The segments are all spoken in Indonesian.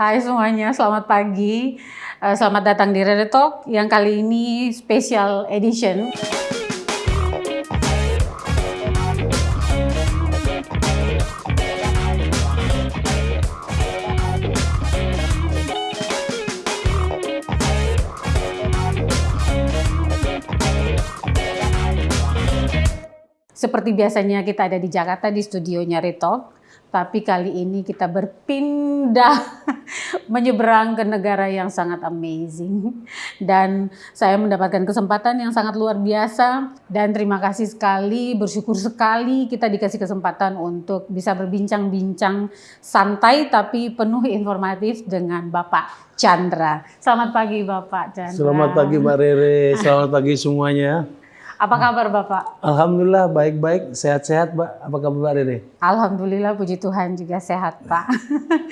Hai semuanya, selamat pagi. Eh, selamat datang di Reddit Talk yang kali ini special edition. Seperti biasanya kita ada di Jakarta di studionya Retalk, tapi kali ini kita berpindah menyeberang ke negara yang sangat amazing. Dan saya mendapatkan kesempatan yang sangat luar biasa dan terima kasih sekali, bersyukur sekali kita dikasih kesempatan untuk bisa berbincang-bincang santai tapi penuh informatif dengan Bapak Chandra. Selamat pagi Bapak Chandra. Selamat pagi Mbak Rere, selamat pagi semuanya. Apa kabar Bapak? Alhamdulillah baik-baik, sehat-sehat Mbak. Apa kabar Rere? Alhamdulillah puji Tuhan juga sehat Pak.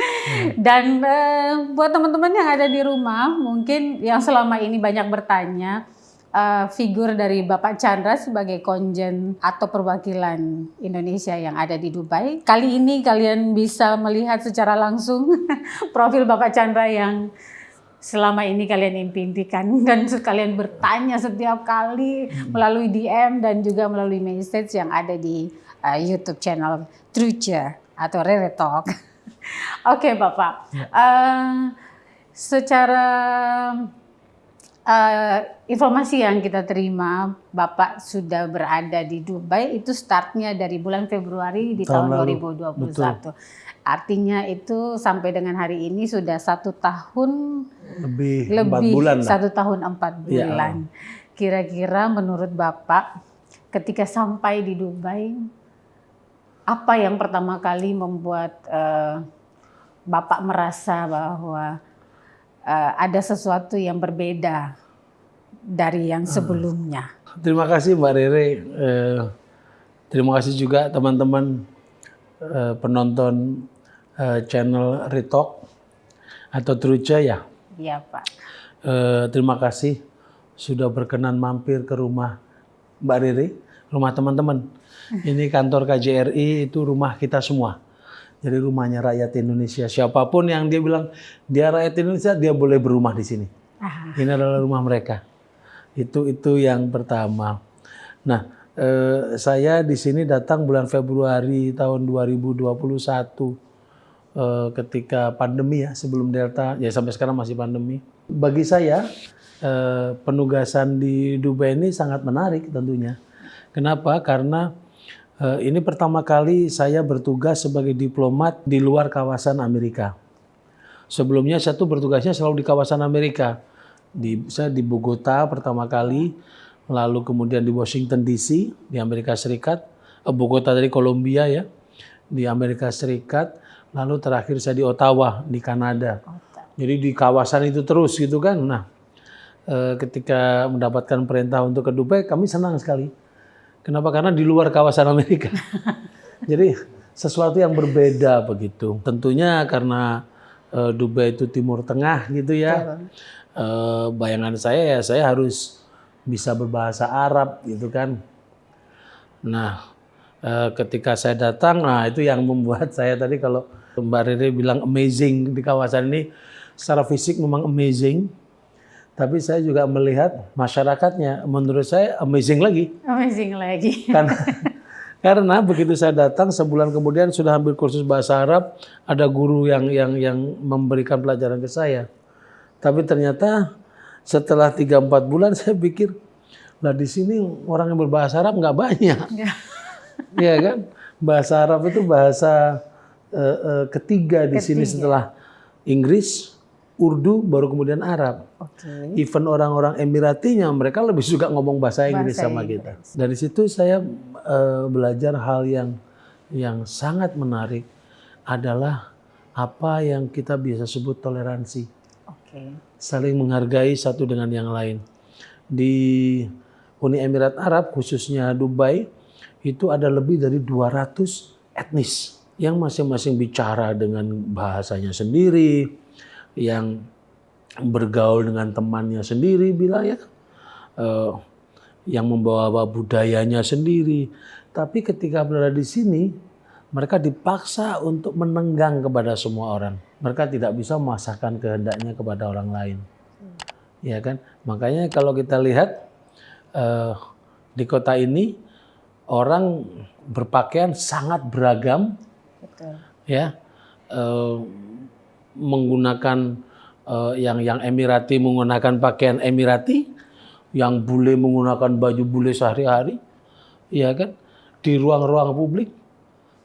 Dan uh, buat teman-teman yang ada di rumah, mungkin yang selama ini banyak bertanya, uh, figur dari Bapak Chandra sebagai konjen atau perwakilan Indonesia yang ada di Dubai. Kali ini kalian bisa melihat secara langsung profil Bapak Chandra yang selama ini kalian impikan dan kalian bertanya setiap kali hmm. melalui DM dan juga melalui message yang ada di uh, YouTube channel Trucha atau Rere Talk. Oke okay, Bapak, uh, secara uh, informasi yang kita terima, Bapak sudah berada di Dubai itu startnya dari bulan Februari di tahun, tahun 2021. Betul. Artinya itu sampai dengan hari ini sudah satu tahun lebih, lebih bulan satu tahun empat ya. bulan. Kira-kira menurut Bapak ketika sampai di Dubai, apa yang pertama kali membuat uh, Bapak merasa bahwa uh, ada sesuatu yang berbeda dari yang hmm. sebelumnya? Terima kasih Mbak Rere. Uh, terima kasih juga teman-teman uh, penonton uh, channel Retalk atau Truja ya. Iya Pak. Uh, terima kasih sudah berkenan mampir ke rumah Mbak Riri, rumah teman-teman. Ini kantor KJRI itu rumah kita semua. Jadi rumahnya rakyat Indonesia. Siapa pun yang dia bilang dia rakyat Indonesia, dia boleh berumah di sini. Aha. Ini adalah rumah mereka. Itu itu yang pertama. Nah, eh, saya di sini datang bulan Februari tahun 2021 Eh, ketika pandemi ya sebelum Delta ya sampai sekarang masih pandemi. Bagi saya eh, penugasan di Dubai ini sangat menarik tentunya. Kenapa? Karena ini pertama kali saya bertugas sebagai diplomat di luar kawasan Amerika. Sebelumnya saya tuh bertugasnya selalu di kawasan Amerika. Di, saya di Bogota pertama kali, lalu kemudian di Washington DC di Amerika Serikat, Bogota dari Kolombia ya, di Amerika Serikat, Lalu terakhir saya di Ottawa di Kanada. Jadi di kawasan itu terus gitu kan. Nah, eh, ketika mendapatkan perintah untuk ke Dubai, kami senang sekali. Kenapa? Karena di luar kawasan Amerika. Jadi sesuatu yang berbeda begitu. Tentunya karena eh, Dubai itu Timur Tengah gitu ya. Eh, bayangan saya ya saya harus bisa berbahasa Arab gitu kan. Nah, ketika saya datang, nah itu yang membuat saya tadi kalau Mbak Rere bilang amazing di kawasan ini secara fisik memang amazing. Tapi saya juga melihat masyarakatnya menurut saya amazing lagi. Amazing lagi. Karena karena begitu saya datang sebulan kemudian sudah ambil kursus bahasa Arab, ada guru yang yang yang memberikan pelajaran ke saya. Tapi ternyata setelah 3 4 bulan saya pikir lah di sini orang yang berbahasa Arab nggak banyak. Iya kan? Bahasa Arab itu bahasa uh, uh, ketiga di ketiga. sini setelah Inggris, Urdu, baru kemudian Arab. Okay. Even orang-orang Emiratinya mereka lebih suka ngomong bahasa Inggris bahasa sama Inggris. kita. Dari situ saya uh, belajar hal yang yang sangat menarik adalah apa yang kita bisa sebut toleransi. Okay. Saling menghargai satu dengan yang lain. Di Uni Emirat Arab khususnya Dubai itu ada lebih dari 200 etnis yang masing-masing bicara dengan bahasanya sendiri, yang bergaul dengan temannya sendiri, bila ya, uh, yang membawa budayanya sendiri. Tapi ketika berada di sini, mereka dipaksa untuk menenggang kepada semua orang. mereka tidak bisa memasahkan kehendaknya kepada orang lain. Ya kan? Makanya kalau kita lihat eh, di kota ini orang berpakaian sangat beragam, Betul. ya, eh, menggunakan eh, yang yang Emirati menggunakan pakaian Emirati, yang bule menggunakan baju bule sehari-hari, ya kan? Di ruang-ruang publik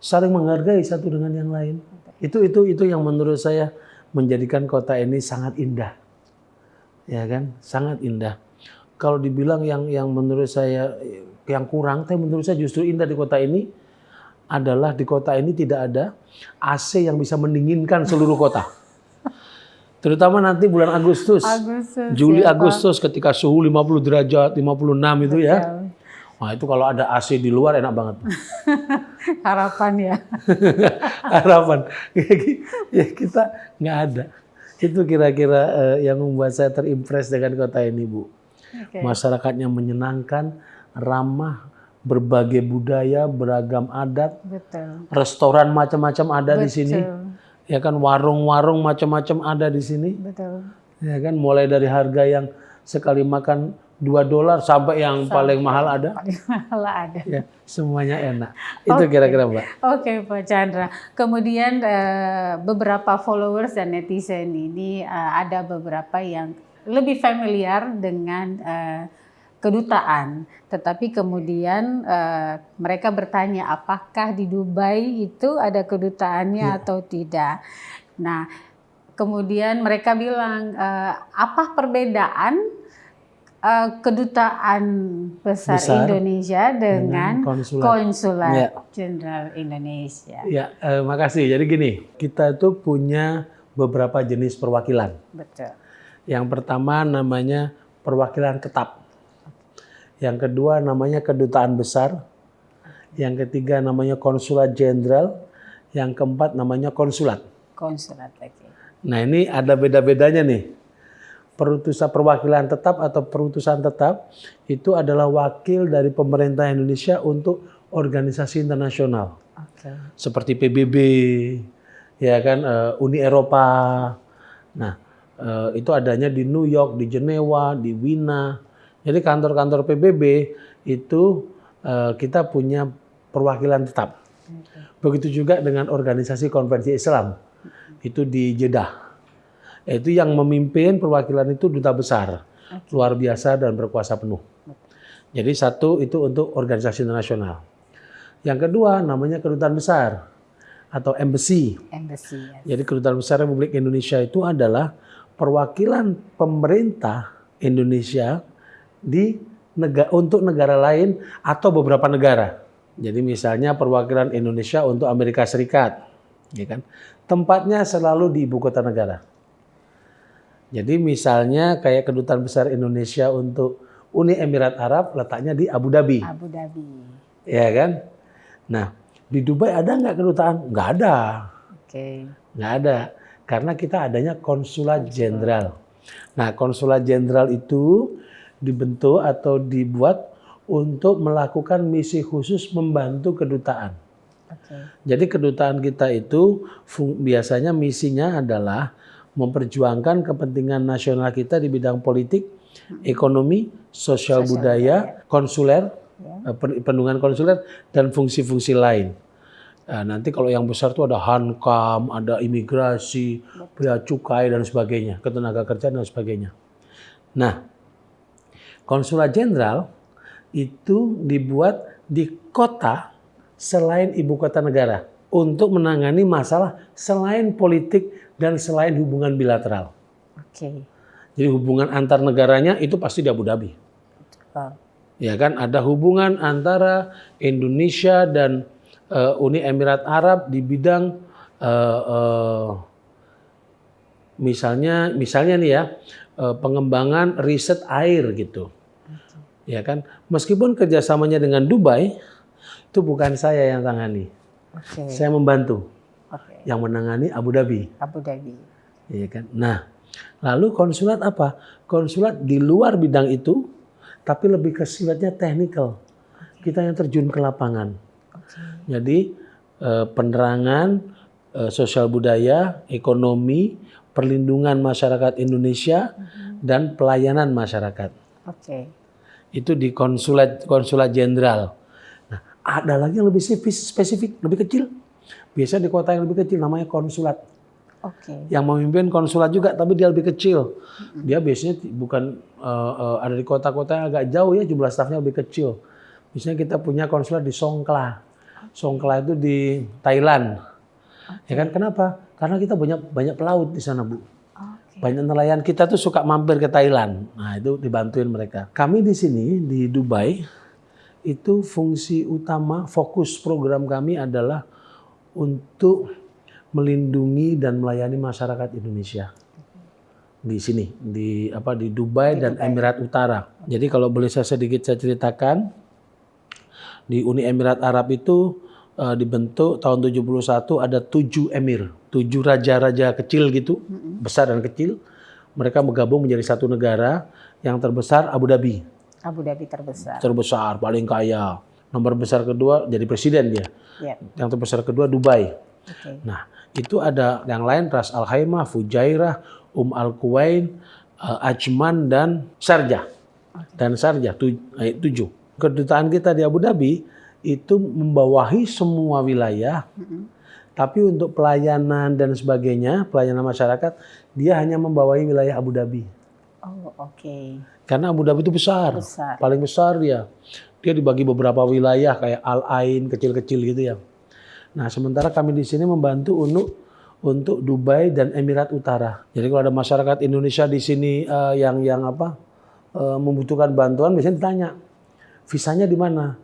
saling menghargai satu dengan yang lain. Itu itu itu yang menurut saya menjadikan kota ini sangat indah. Ya kan? Sangat indah. Kalau dibilang yang yang menurut saya yang kurang, tapi menurut saya justru indah di kota ini adalah di kota ini tidak ada AC yang bisa mendinginkan seluruh kota. Terutama nanti bulan Agustus. Agustus. Juli ya. Agustus ketika suhu 50 derajat, 56 itu ya. Wah, itu kalau ada AC di luar enak banget. Harapan ya. harapan ya kita nggak ada itu kira-kira eh, yang membuat saya terimpress dengan kota ini bu Oke. masyarakatnya menyenangkan ramah berbagai budaya beragam adat Betul. restoran macam-macam ada di sini Betul. ya kan warung-warung macam-macam ada di sini Betul. ya kan mulai dari harga yang sekali makan 2 dolar sampai yang paling mahal ada Paling mahal ada. ya semuanya enak itu kira-kira mbak Oke Pak Chandra. Kemudian eh, beberapa followers dan netizen ini eh, ada beberapa yang lebih familiar dengan eh, kedutaan, tetapi kemudian eh, mereka bertanya apakah di Dubai itu ada kedutaannya atau tidak. Nah, kemudian mereka bilang eh, apa perbedaan eh, kedutaan besar, Besar Indonesia dengan, dengan konsulat. konsulat Ya. jenderal Indonesia. Ya, eh, makasih. Jadi gini, kita itu punya beberapa jenis perwakilan. Betul. Yang pertama namanya perwakilan tetap. Yang kedua namanya kedutaan besar. Yang ketiga namanya konsulat jenderal. Yang keempat namanya konsulat. Konsulat lagi. Nah ini ada beda-bedanya nih. Perutusan perwakilan tetap atau perutusan tetap itu adalah wakil dari pemerintah Indonesia untuk organisasi internasional. Oke. seperti PBB, ya kan eh, Uni Eropa. Nah, eh, itu adanya di New York, di Jenewa, di Wina. Jadi kantor-kantor PBB itu eh, kita punya perwakilan tetap. Begitu juga dengan organisasi konvensi Islam. Itu di Jeddah. Itu yang memimpin perwakilan itu duta besar. Luar biasa dan berkuasa penuh. Jadi satu itu untuk organisasi internasional. Yang kedua namanya kedutaan besar atau embassy. Embassy. ya. Jadi kedutaan besar Republik Indonesia itu adalah perwakilan pemerintah Indonesia di negara untuk negara lain atau beberapa negara. Jadi misalnya perwakilan Indonesia untuk Amerika Serikat, ya kan? Tempatnya selalu di ibu kota negara. Jadi misalnya kayak kedutaan besar Indonesia untuk Uni Emirat Arab letaknya di Abu Dhabi. Abu Dhabi. Ya kan? Nah, di Dubai ada nggak kedutaan? Nggak ada. Oke. Nggak ada. Karena kita adanya konsulat jenderal. Nah, konsulat jenderal itu dibentuk atau dibuat untuk melakukan misi khusus membantu kedutaan. Oke. Jadi kedutaan kita itu biasanya misinya adalah memperjuangkan kepentingan nasional kita di bidang politik, ekonomi, sosial budaya, konsuler, eh, pen- pendungan konsuler, dan fungsi-fungsi lain. Nah, nanti kalau yang besar tuh ada hankam, ada imigrasi, bea cukai dan sebagainya, ketenaga kerjaan dan sebagainya. Nah, konsulat jenderal itu dibuat di kota selain ibu kota negara untuk menangani masalah selain politik dan selain hubungan bilateral. Oke. Jadi hubungan antar negaranya itu pasti di Abu Dhabi. Wow. Ya kan ada hubungan antara Indonesia dan eh, Uni Emirat Arab di bidang eh, eh, misalnya misalnya nih ya pengembangan riset air gitu. Ya kan meskipun kerjasamanya dengan Dubai itu bukan saya yang tangani, Oke. saya membantu Oke. yang menangani Abu Dhabi. Abu Dhabi. Ya kan? Nah, lalu konsulat apa? Konsulat di luar bidang itu, tapi lebih ke sifatnya teknikal. Kita yang terjun ke lapangan. Oke. Jadi eh, penerangan, eh, sosial budaya, ekonomi, perlindungan masyarakat Indonesia, dan pelayanan masyarakat. Oke. Itu di konsulat konsulat jenderal. Nah, ada lagi yang lebih spesifik, lebih kecil. Biasanya di kota yang lebih kecil namanya konsulat. Oke. Yang memimpin konsulat juga, tapi dia lebih kecil. Dia biasanya bukan eh, eh, ada di kota-kota yang agak jauh ya, jumlah stafnya lebih kecil. Misalnya kita punya konsulat di Songkla. Songkla itu di Thailand. Ya kan? Kenapa? Karena kita banyak banyak pelaut di sana, Bu. Banyak nelayan kita tuh suka mampir ke Thailand. Nah, itu dibantuin mereka. Kami di sini di Dubai itu fungsi utama fokus program kami adalah untuk melindungi dan melayani masyarakat Indonesia di sini di apa di Dubai dan Emirat Utara. Jadi kalau boleh saya sedikit saya ceritakan di Uni Emirat Arab itu eh, dibentuk tahun 71 ada tujuh emir, tujuh raja-raja kecil gitu, besar dan kecil. Mereka bergabung menjadi satu negara yang terbesar Abu Dhabi, Abu Dhabi terbesar. terbesar paling kaya. Nomor besar kedua jadi presiden dia. Ya. Yang terbesar kedua Dubai. Oke. Nah, itu ada yang lain Ras Al Khaimah, Fujairah, Um Al Kuwain, eh, Ajman dan Sharjah. Dan Sharjah tu- eh, tujuh. Kedutaan kita di Abu Dhabi itu membawahi semua wilayah, tapi untuk pelayanan dan sebagainya, pelayanan masyarakat, dia hanya membawahi wilayah Abu Dhabi. Oh, oke. Karena Abu Dhabi itu besar, Besar. paling besar dia. Dia dibagi beberapa wilayah kayak Al Ain kecil-kecil gitu ya. Nah sementara kami di sini membantu untuk untuk Dubai dan Emirat Utara. Jadi kalau ada masyarakat Indonesia di sini eh, yang yang apa eh, membutuhkan bantuan, biasanya ditanya visanya di mana.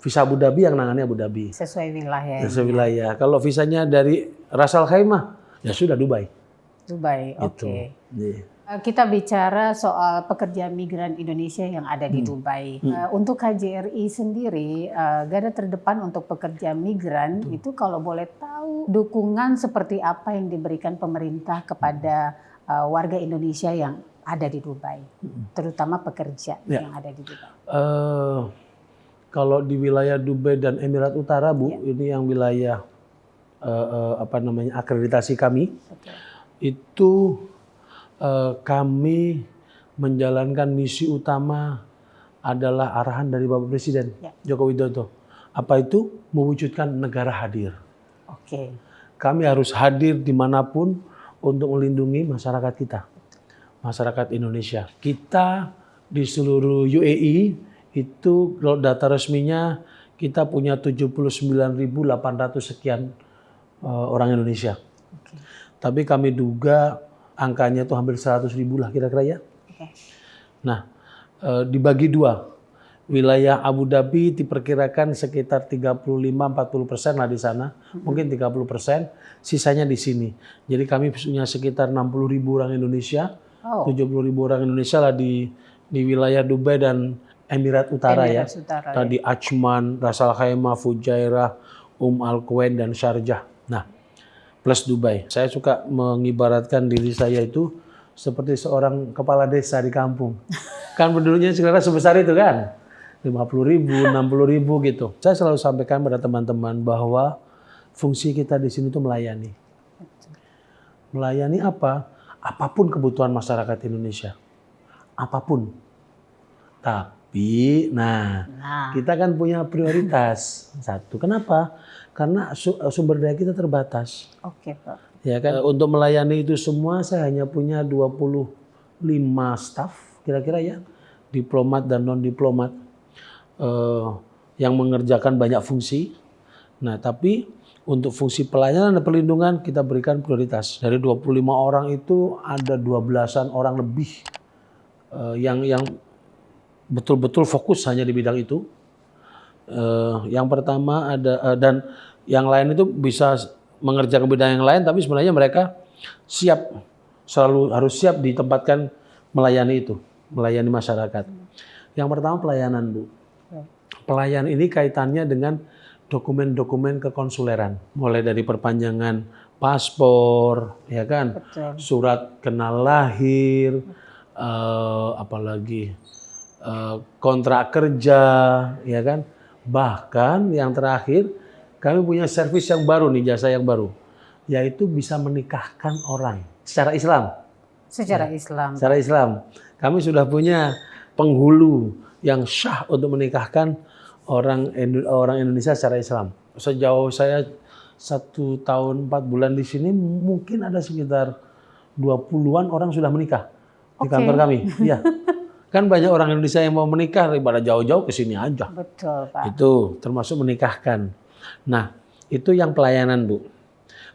Visa Abu Dhabi yang nangani Abu Dhabi. Sesuai wilayah Visa wilayah. Kalau visanya dari Ras Al Khaimah, ya sudah Dubai. Dubai. Gitu. Oke. Iya. Eh, Kita bicara soal pekerja migran Indonesia yang ada Hmm. di Dubai. Eh, Untuk KJRI sendiri, eh, garda terdepan untuk pekerja migran itu kalau boleh tahu dukungan seperti apa yang diberikan pemerintah kepada eh, warga Indonesia yang ada di Dubai, terutama pekerja Hmm. Ya. yang ada di Dubai. Eh, kalau di wilayah Dubai dan Emirat Utara, Bu, Iya. ini yang wilayah eh, eh, apa namanya akreditasi kami, Betul. itu eh, kami menjalankan misi utama adalah arahan dari Bapak Presiden Ya. Joko Widodo. Apa itu? Mewujudkan negara hadir. Oke. Kami harus hadir di mana pun untuk melindungi masyarakat kita, masyarakat Indonesia. Kita di seluruh UAE itu kalau data resminya kita punya 79.800 sekian eh, orang Indonesia. Oke. Tapi kami duga angkanya itu hampir 100 ribu lah kira-kira ya. Oke. Nah, eh, dibagi dua. Wilayah Abu Dhabi diperkirakan sekitar 35-40 persen lah di sana, mungkin 30 persen, sisanya di sini. Jadi kami punya sekitar 60 ribu orang Indonesia, Oh, 70 ribu orang Indonesia lah di di wilayah Dubai dan Emirat Utara ya. Emirat Utara, Tadi Ajman, Ras Al Khaimah, Fujairah, Um Al Quwain dan Sharjah. Nah, plus Dubai. Saya suka mengibaratkan diri saya itu seperti seorang kepala desa di kampung. kan penduduknya sekarang sebesar itu kan. 50 ribu, 60 ribu gitu. Saya selalu sampaikan pada teman-teman bahwa fungsi kita di sini itu melayani. Melayani apa? Apa pun kebutuhan masyarakat Indonesia. Apa pun. Tapi, nah, Nah, kita kan punya prioritas. Satu, kenapa? Karena su- sumber daya kita terbatas. oke Pak. Ya kan untuk melayani itu semua saya hanya punya 25 staf kira-kira ya, diplomat dan non diplomat eh, yang mengerjakan banyak fungsi. Nah, tapi untuk fungsi pelayanan dan perlindungan kita berikan prioritas. Dari 25 orang itu ada 12-an orang lebih eh, yang yang betul-betul fokus hanya di bidang itu. Eh, yang pertama ada eh, dan yang lain itu bisa mengerjakan bidang yang lain, tapi sebenarnya mereka siap selalu harus siap ditempatkan melayani itu, melayani masyarakat. Yang pertama pelayanan bu. Ya. Pelayanan ini kaitannya dengan dokumen-dokumen kekonsuleran, mulai dari perpanjangan paspor, ya kan, Betul. surat kenal lahir, eh, apalagi kontrak kerja, ya kan. Bahkan yang terakhir kami punya servis yang baru nih, jasa yang baru, yaitu bisa menikahkan orang secara Islam. Secara Islam. Secara Islam, kami sudah punya penghulu yang syah untuk menikahkan orang orang Indonesia secara Islam. Sejauh saya satu tahun empat bulan di sini, mungkin ada sekitar 20-an orang sudah menikah di Oke. kantor kami. Iya. Kan banyak orang Indonesia yang mau menikah daripada jauh-jauh ke sini aja. Betul, Pak. Itu termasuk menikahkan. Nah, itu yang pelayanan, Bu.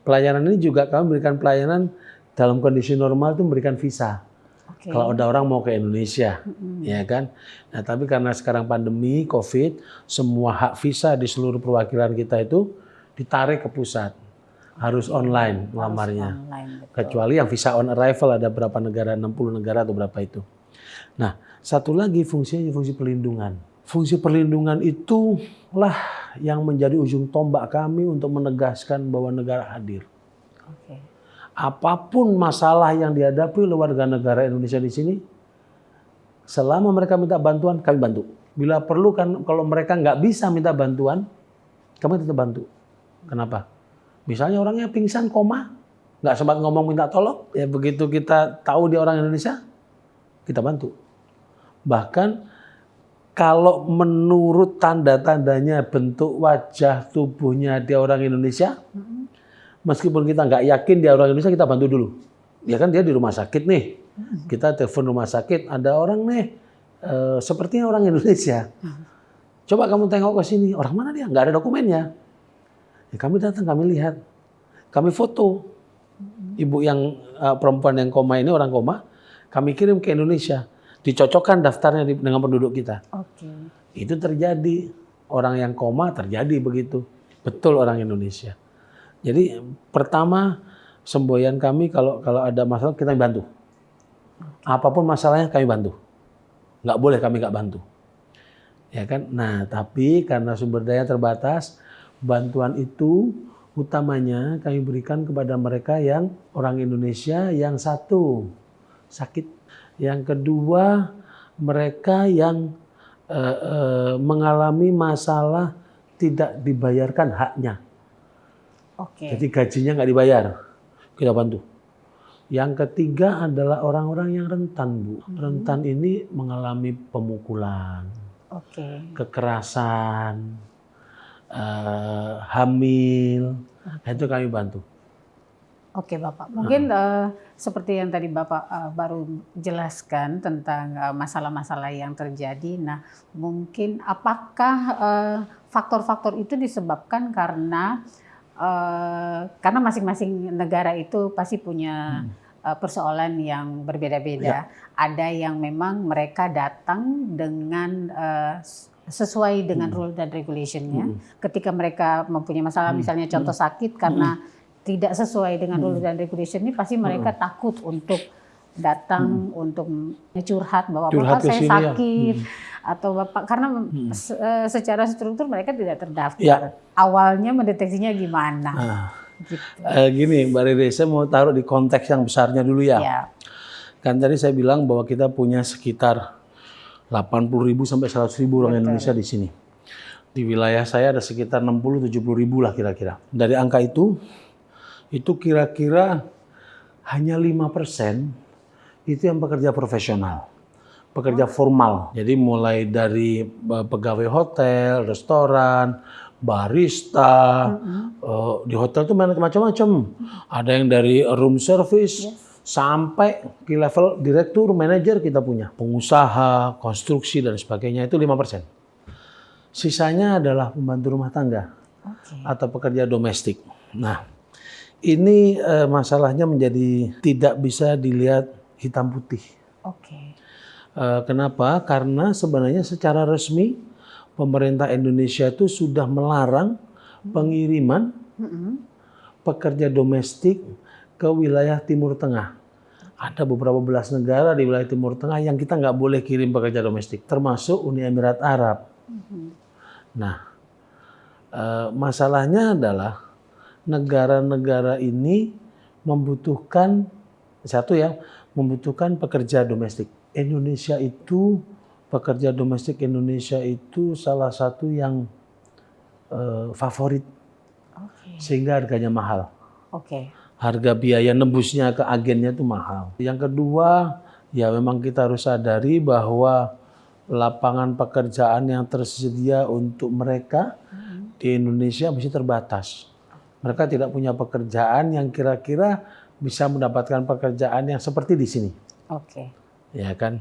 Pelayanan ini juga kami berikan pelayanan dalam kondisi normal itu memberikan visa. Oke. Kalau ada orang mau ke Indonesia, ya kan. Nah, tapi karena sekarang pandemi COVID, semua hak visa di seluruh perwakilan kita itu ditarik ke pusat. Harus online melamarnya. Kecuali yang visa on arrival ada berapa negara, 60 negara atau berapa itu. Nah, satu lagi fungsinya fungsi perlindungan. Fungsi perlindungan itulah yang menjadi ujung tombak kami untuk menegaskan bahwa negara hadir. Apa pun masalah yang dihadapi oleh warga negara Indonesia di sini, selama mereka minta bantuan, kami bantu. Bila perlu kan kalau mereka nggak bisa minta bantuan, kami tetap bantu. Kenapa? Misalnya orangnya pingsan, koma, nggak sempat ngomong minta tolong, ya begitu kita tahu dia orang Indonesia, kita bantu. Bahkan kalau menurut tanda-tandanya bentuk wajah tubuhnya dia orang Indonesia, meskipun kita nggak yakin dia orang Indonesia, kita bantu dulu. Ya kan dia di rumah sakit nih, kita telepon rumah sakit, ada orang nih, eh, sepertinya orang Indonesia. Coba kamu tengok ke sini, orang mana dia? Nggak ada dokumennya. Ya, kami datang, kami lihat, kami foto. Ibu yang eh, perempuan yang koma ini orang koma, kami kirim ke Indonesia, dicocokkan daftarnya dengan penduduk kita. Oke. Itu terjadi orang yang koma terjadi begitu, betul orang Indonesia. Jadi pertama semboyan kami kalau kalau ada masalah kita bantu. Apa pun masalahnya kami bantu. Nggak boleh kami nggak bantu. Ya kan? Nah, tapi karena sumber daya terbatas, bantuan itu utamanya kami berikan kepada mereka yang orang Indonesia yang satu sakit, yang kedua mereka yang eh, eh, mengalami masalah tidak dibayarkan haknya. Oke. Jadi gajinya nggak dibayar, kita bantu. Yang ketiga adalah orang-orang yang rentan, Bu. Rentan ini mengalami pemukulan, Oke. kekerasan, eh, hamil, Nah, itu kami bantu. Oke Bapak, mungkin eh, seperti yang tadi Bapak eh, baru jelaskan tentang eh, masalah-masalah yang terjadi. Nah, mungkin apakah faktor-faktor itu disebabkan karena eh, karena masing-masing negara itu pasti punya eh, persoalan yang berbeda-beda. Ada yang memang mereka datang dengan eh, sesuai dengan rule dan regulationnya. Ketika mereka mempunyai masalah, misalnya contoh sakit karena tidak sesuai dengan rule dan regulation ini pasti mereka takut untuk datang untuk curhat bahwa Curhat bapak saya ya. sakit atau bapak karena se- eh, secara struktur mereka tidak terdaftar. Ya. Awalnya mendeteksinya gimana? Nah, Gitu. eh, gini, Mbak Rere, saya mau taruh di konteks yang besarnya dulu ya. Ya. Kan tadi saya bilang bahwa kita punya sekitar 80.000 sampai 100.000 orang Indonesia di sini. Di wilayah saya ada sekitar 60-70 ribu lah kira-kira. Dari angka itu, itu kira-kira hanya 5% itu yang pekerja profesional. Pekerja formal. Jadi mulai dari eh, pegawai hotel, restoran, barista, eh, di hotel tuh macam-macam. Ada yang dari room service, sampai ke level direktur, manajer kita punya. Pengusaha, konstruksi, dan sebagainya itu 5%. Sisanya adalah pembantu rumah tangga Oke. atau pekerja domestik. Nah, ini eh, masalahnya menjadi tidak bisa dilihat hitam putih. Oke. Eh, kenapa? Karena sebenarnya secara resmi pemerintah Indonesia itu sudah melarang pengiriman Mm-mm. pekerja domestik ke wilayah Timur Tengah. Ada beberapa belas negara di wilayah Timur Tengah yang kita nggak boleh kirim pekerja domestik, termasuk Uni Emirat Arab. Nah, eh, masalahnya adalah negara-negara ini membutuhkan satu ya, membutuhkan pekerja domestik. Indonesia itu pekerja domestik Indonesia itu salah satu yang eh, favorit Oke. sehingga harganya mahal. Oke. Harga biaya nembusnya ke agennya itu mahal. Yang kedua, ya memang kita harus sadari bahwa lapangan pekerjaan yang tersedia untuk mereka di Indonesia masih terbatas. Mereka tidak punya pekerjaan yang kira-kira bisa mendapatkan pekerjaan yang seperti di sini. Oke. ya kan.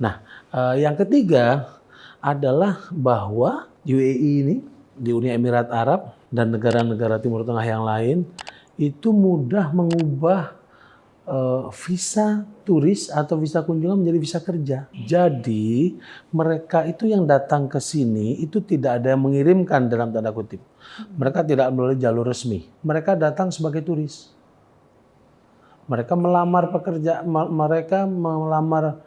Nah, eh, yang ketiga adalah bahwa UAE ini di Uni Emirat Arab dan negara-negara Timur Tengah yang lain itu mudah mengubah eh, visa turis atau visa kunjungan menjadi visa kerja. Jadi mereka itu yang datang ke sini itu tidak ada yang mengirimkan dalam tanda kutip. Mereka tidak melalui jalur resmi. Mereka datang sebagai turis. Mereka melamar pekerja, me- mereka melamar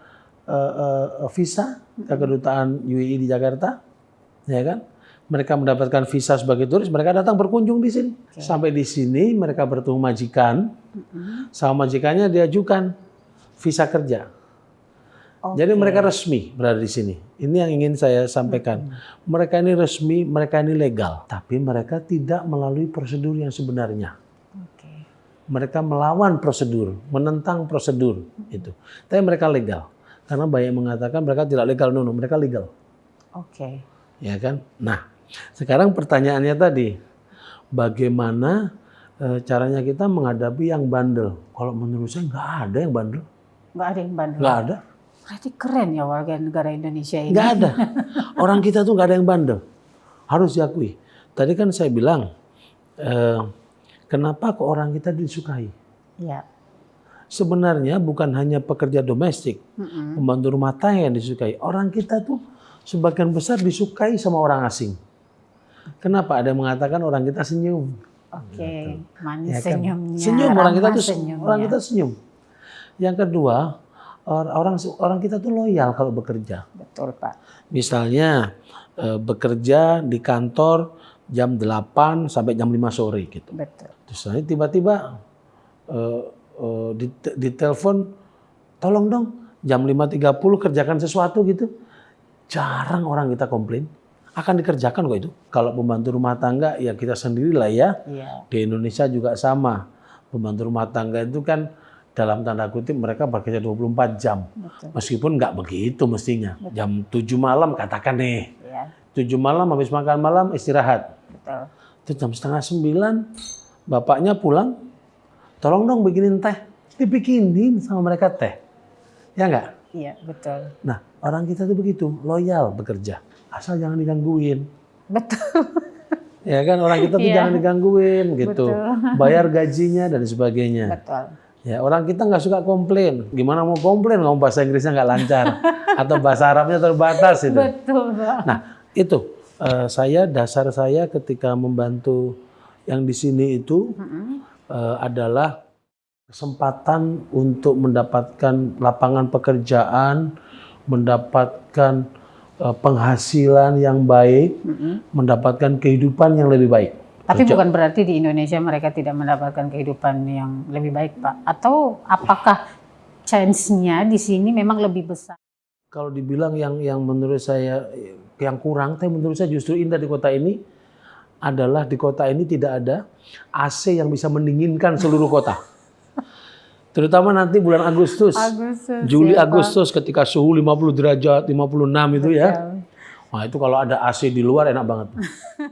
eh, eh, visa ke kedutaan UAE di Jakarta, ya kan? Mereka mendapatkan visa sebagai turis, mereka datang berkunjung di sini. Sampai di sini mereka bertemu majikan, sama majikannya diajukan visa kerja. Jadi mereka resmi berada di sini. Ini yang ingin saya sampaikan. Mereka ini resmi, mereka ini legal, tapi mereka tidak melalui prosedur yang sebenarnya Oke. mereka melawan prosedur, menentang prosedur itu. Tapi mereka legal. Karena banyak mengatakan mereka tidak legal, no, no, mereka legal. Oke. Ya kan? Nah, sekarang pertanyaannya tadi, bagaimana eh, caranya kita menghadapi yang bandel? Kalau menurut saya nggak ada yang bandel, Nggak ada yang bandel. nggak ada, Berarti keren ya warga negara Indonesia ini. nggak ada. Orang kita tuh nggak ada yang bandel, harus diakui. Tadi kan saya bilang, eh, kenapa kok orang kita disukai? Iya. Sebenarnya bukan hanya pekerja domestik, pembantu rumah tangga yang disukai. Orang kita tuh sebagian besar disukai sama orang asing. Kenapa? Ada yang mengatakan orang kita senyum. Oke. Manis Ya kan? senyumnya. Senyum orang kita tuh senyumnya. orang kita senyum. Yang kedua, or- orang orang kita tuh loyal kalau bekerja. Betul Pak. Misalnya eh, bekerja di kantor jam 8 sampai jam 5 sore gitu. Betul. Terus tiba-tiba eh, eh, di, di telepon, tolong dong jam 5.30 kerjakan sesuatu gitu. Jarang orang kita komplain. Akan dikerjakan kok itu. Kalau pembantu rumah tangga ya kita sendirilah ya. Iya. Di Indonesia juga sama. Pembantu rumah tangga itu kan dalam tanda kutip mereka bekerja 24 jam. Betul. Meskipun nggak begitu mestinya. Jam 7 malam katakan nih. Iya. 7 malam habis makan malam istirahat. Betul. Itu jam setengah sembilan, bapaknya pulang, tolong dong bikinin teh. Dibikinin sama mereka teh. Ya nggak? Iya, betul. Nah, orang kita tuh begitu, loyal bekerja. Asal jangan digangguin. Betul. Ya kan, orang kita tuh Iya. jangan digangguin gitu. Betul. Bayar gajinya dan sebagainya. Betul. Ya, orang kita nggak suka komplain. Gimana mau komplain ngomong bahasa Inggrisnya nggak lancar. Atau bahasa Arabnya terbatas itu. Betul, Pak. Nah, itu eh, saya dasar saya ketika membantu yang di sini itu eh, adalah kesempatan untuk mendapatkan lapangan pekerjaan, mendapatkan penghasilan yang baik, Mm-mm. mendapatkan kehidupan yang lebih baik. Tapi Kerja- bukan berarti di Indonesia mereka tidak mendapatkan kehidupan yang lebih baik, Pak. Atau apakah chance-nya di sini memang lebih besar? Kalau dibilang yang yang menurut saya eh, yang kurang, tapi menurut saya justru indah di kota ini adalah di kota ini tidak ada AC yang bisa mendinginkan seluruh kota. Terutama nanti bulan Agustus. Agustus. Juli ya, Pak. Agustus ketika suhu 50 derajat, 56 itu ya. Betul. Wah, itu kalau ada AC di luar enak banget.